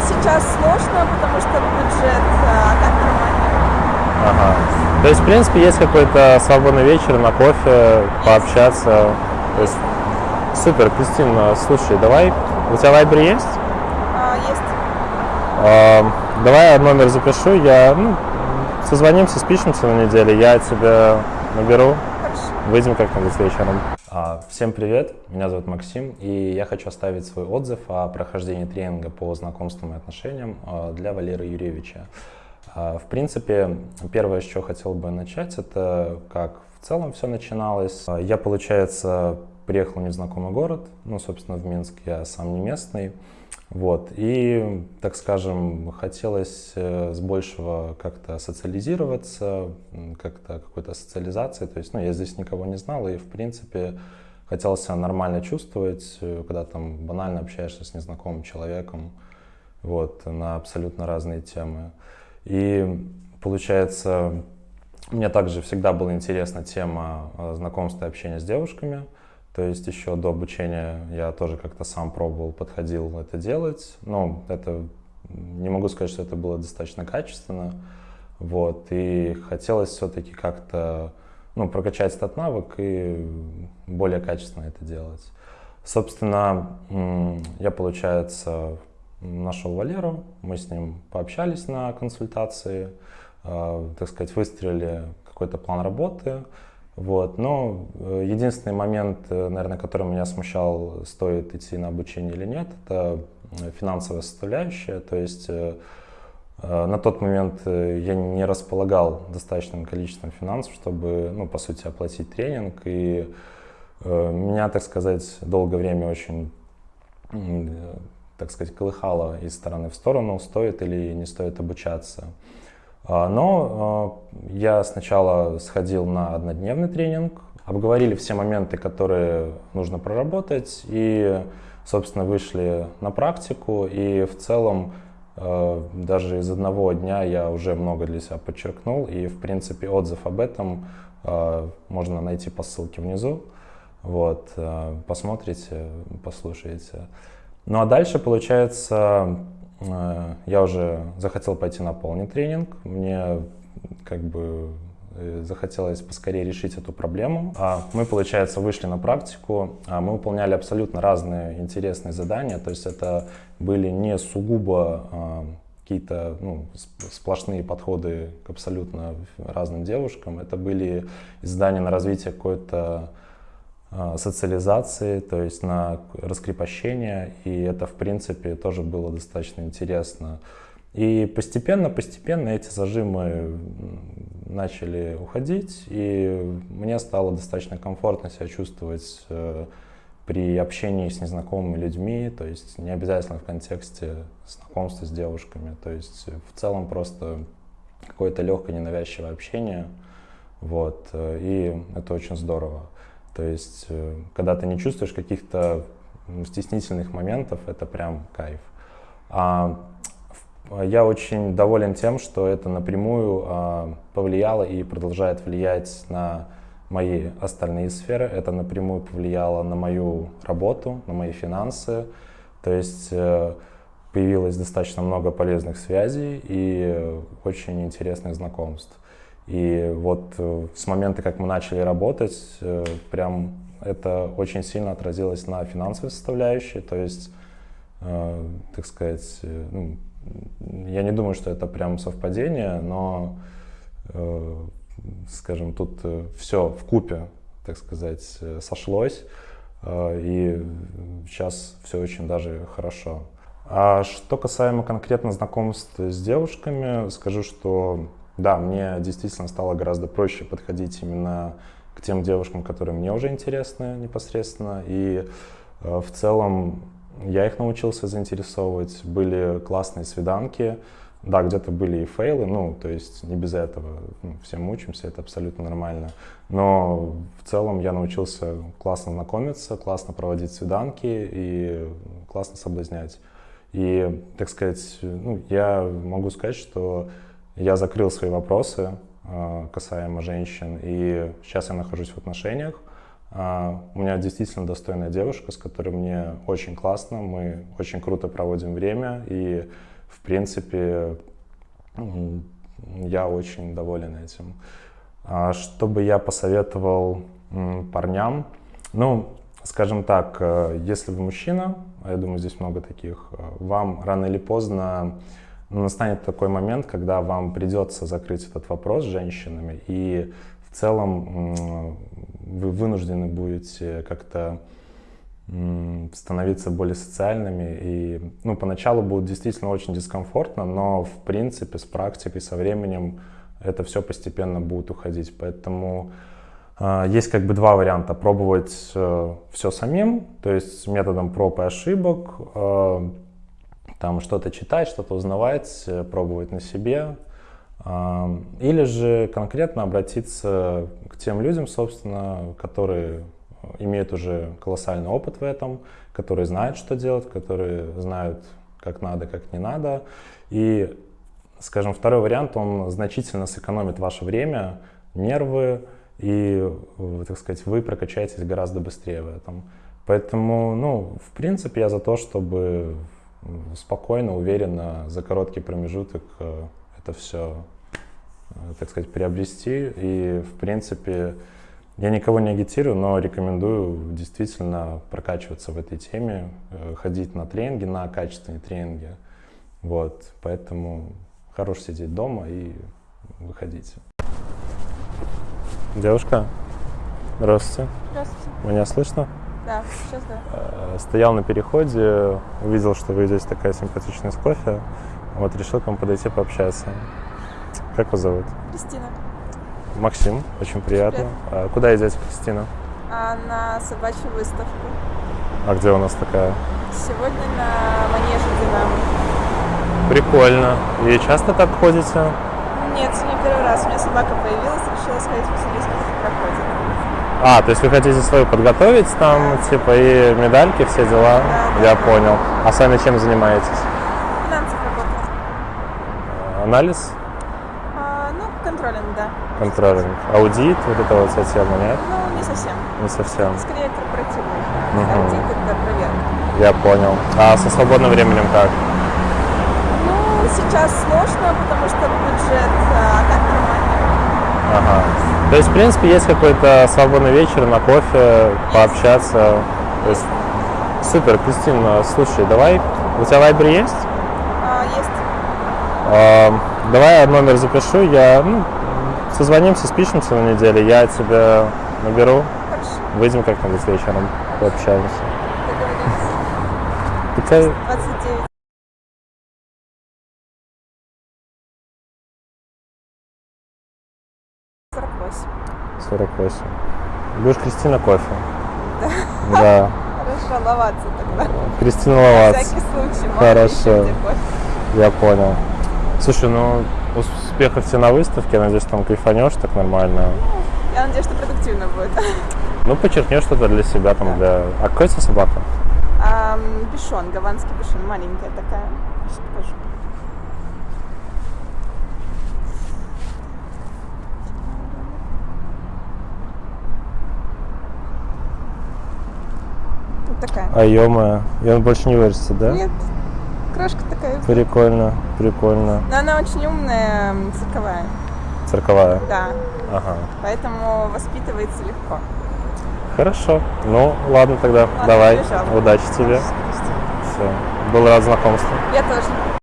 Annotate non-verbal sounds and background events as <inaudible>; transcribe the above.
сейчас сложно, потому что бюджет, а так нормально. Ага. То есть, в принципе, есть какой-то свободный вечер на кофе, пообщаться. То есть, супер, Кристина, слушай, давай, у тебя вайбер есть? А, есть. А, давай я номер запишу, я, ну, созвонимся, спишемся на неделе, я тебя наберу, Хорошо. выйдем как-нибудь вечером. А, Всем привет, меня зовут Максим, и я хочу оставить свой отзыв о прохождении тренинга по знакомствам и отношениям а, для Валеры Юрьевича. А, В принципе, первое, с чего хотел бы начать, это как в целом все начиналось. Я, получается, приехал в незнакомый город, ну, собственно, в Минск, я сам не местный. Вот, и, так скажем, хотелось э, с большего как-то социализироваться, как-то какой-то социализации, то есть, ну, я здесь никого не знал, и, в принципе, хотел себя нормально чувствовать, э, когда там банально общаешься с незнакомым человеком, вот, на абсолютно разные темы. И, получается, мне также всегда была интересна тема э, знакомства и общения с девушками, то есть еще до обучения я тоже как-то сам пробовал, подходил это делать. Но это не могу сказать, что это было достаточно качественно. Вот. И хотелось все-таки как-то ну, прокачать этот навык и более качественно это делать. Собственно, я, получается, нашел Валеру, мы с ним пообщались на консультации, э, так сказать, выстроили какой-то план работы. Вот. Но э, единственный момент, э, наверное, который меня смущал, стоит идти на обучение или нет, это э, финансовая составляющая. То есть на тот момент я не располагал достаточным количеством финансов, чтобы, ну, по сути, оплатить тренинг. И меня, так сказать, долгое время очень, так сказать, колыхало из стороны в сторону, стоит или не стоит обучаться. А, Но а, я сначала сходил на однодневный тренинг, обговорили все моменты, которые нужно проработать, и, собственно, вышли на практику. И в целом а, даже из одного дня я уже много для себя подчеркнул, и, в принципе, отзыв об этом можно найти по ссылке внизу. Вот, посмотрите, послушайте. Ну а дальше, получается, я уже захотел пойти на полный тренинг. Мне как бы э, захотелось поскорее решить эту проблему. А Мы, получается, вышли на практику, а мы выполняли абсолютно разные интересные задания, то есть это были не сугубо а, какие-то ну, сплошные подходы к абсолютно разным девушкам, это были задания на развитие какой-то социализации, то есть на раскрепощение, и это, в принципе, тоже было достаточно интересно. И постепенно, постепенно эти зажимы начали уходить, и мне стало достаточно комфортно себя чувствовать э, при общении с незнакомыми людьми, то есть не обязательно в контексте знакомства с девушками, то есть в целом просто какое-то легкое ненавязчивое общение, вот, э, и это очень здорово. То есть, э, когда ты не чувствуешь каких-то стеснительных моментов, это прям кайф. А я очень доволен тем, что это напрямую а, повлияло и продолжает влиять на мои остальные сферы. Это напрямую повлияло на мою работу, на мои финансы. То есть э, появилось достаточно много полезных связей и очень интересных знакомств. И вот э, с момента, как мы начали работать, э, прям это очень сильно отразилось на финансовой составляющей. То есть, э, так сказать, ну, я не думаю, что это прям совпадение, но, скажем, тут все в купе, так сказать, сошлось. И сейчас все очень даже хорошо. А что касаемо конкретно знакомств с девушками, скажу, что да, мне действительно стало гораздо проще подходить именно к тем девушкам, которые мне уже интересны непосредственно. И э, в целом я их научился заинтересовывать. Были классные свиданки. Да, где-то были и фейлы, ну, то есть не без этого. Ну, все мучимся, это абсолютно нормально. Но в целом я научился классно знакомиться, классно проводить свиданки и классно соблазнять. И, так сказать, ну, я могу сказать, что я закрыл свои вопросы э, касаемо женщин, и сейчас я нахожусь в отношениях. А, У меня действительно достойная девушка, с которой мне очень классно, мы очень круто проводим время, и, в принципе, я очень доволен этим. А Что бы я посоветовал парням? Ну, скажем так, э, если вы мужчина, а я думаю, здесь много таких, э, вам рано или поздно настанет такой момент, когда вам придется закрыть этот вопрос с женщинами, и в целом вы вынуждены будете как-то становиться более социальными. И, ну, поначалу будет действительно очень дискомфортно, но, в принципе, с практикой, со временем это все постепенно будет уходить. Поэтому э, есть как бы два варианта. Пробовать все самим, то есть методом проб и ошибок, э, там что-то читать, что-то узнавать, э, пробовать на себе. Э, или же конкретно обратиться к тем людям, собственно, которые имеют уже колоссальный опыт в этом, которые знают, что делать, которые знают, как надо, как не надо. И, скажем, второй вариант, он значительно сэкономит ваше время, нервы, и, э, так сказать, вы прокачаетесь гораздо быстрее в этом. Поэтому, ну, в принципе, я за то, чтобы спокойно, уверенно, за короткий промежуток э, это все, э, так сказать, приобрести. И, в принципе, я никого не агитирую, но рекомендую действительно прокачиваться в этой теме, э, ходить на тренинги, на качественные тренинги. Вот, поэтому хорош сидеть дома и выходите. Девушка, здравствуйте. Здравствуйте. Меня слышно? Да, сейчас да. Э, Стоял на переходе, увидел, что вы идете такая симпатичная с кофе. Вот решил к вам подойти пообщаться. Как вас зовут? Кристина. Максим, очень приятно. А Куда идете, Кристина? А на собачью выставку. А где у нас такая? Сегодня на манеже Динамо. Прикольно. И часто так ходите? Нет, сегодня первый раз. У меня собака появилась, решила сходить посмотреть, как это проходит. А, то есть вы хотите свою подготовить там, типа, и медальки, все дела? Да, Я понял. А сами чем занимаетесь? Финансов работает. Анализ? А, ну, контролинг, да. Контролинг? Аудит? Вот это вот вся тема, нет? Ну, не совсем. Не совсем. Скорее корпоративный. Мгм. Аудит это проверка. Я понял. А со свободным временем как? Ну, сейчас сложно, потому что бюджет, а так нормально. Ага. То есть, в принципе, есть какой-то свободный вечер на кофе, пообщаться. То есть, супер, Кристина, слушай, давай, у тебя вайбер есть? А, есть. А, давай я номер запишу, я, ну, созвонимся, спишемся на неделе, я тебя наберу. Хорошо. Выйдем как-нибудь вечером, пообщаемся. Договорились. 48. Будешь Кристина кофе? <laughs> Да. Хорошо, ловаться тогда. Кристина На Ловац. всякий случай. Хорошо. Я понял. Слушай, ну успехов тебе на выставке, я надеюсь, там кайфанешь так нормально. Я надеюсь, что продуктивно будет. <laughs> Ну, подчеркнешь что-то для себя там, для... А какая у тебя собака? Ам, Бишон, гаванский бишон, маленькая такая. Сейчас покажу. Вот такая. А и он больше не вырастет, да? Нет, крошка такая. Прикольно, прикольно. Но она очень умная, цирковая. Цирковая. Да, Ага. поэтому воспитывается легко. Хорошо. Ну, ладно тогда. Ладно, Давай. побежала. Удачи тебе. Все. Был рад знакомству. Я тоже.